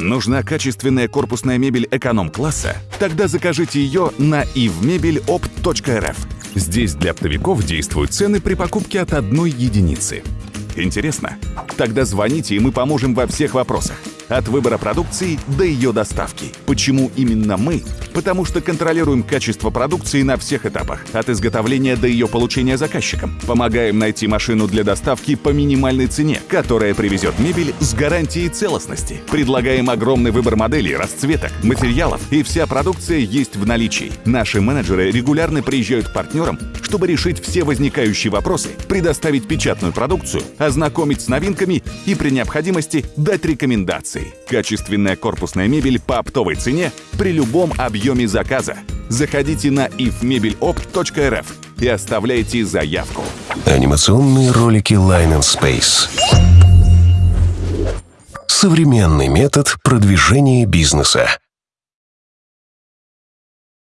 Нужна качественная корпусная мебель эконом-класса? Тогда закажите ее на ivmebelоpt.rf. Здесь для оптовиков действуют цены при покупке от одной единицы. Интересно? Тогда звоните, и мы поможем во всех вопросах. От выбора продукции до ее доставки. Почему именно мы? Потому что контролируем качество продукции на всех этапах. От изготовления до ее получения заказчиком. Помогаем найти машину для доставки по минимальной цене, которая привезет мебель с гарантией целостности. Предлагаем огромный выбор моделей, расцветок, материалов, и вся продукция есть в наличии. Наши менеджеры регулярно приезжают к партнерам, чтобы решить все возникающие вопросы, предоставить печатную продукцию, ознакомить с новинками и при необходимости дать рекомендации. Качественная корпусная мебель по оптовой цене при любом объеме заказа. Заходите на ifmebelоpt.rf и оставляйте заявку. Анимационные ролики Line and Space. Современный метод продвижения бизнеса.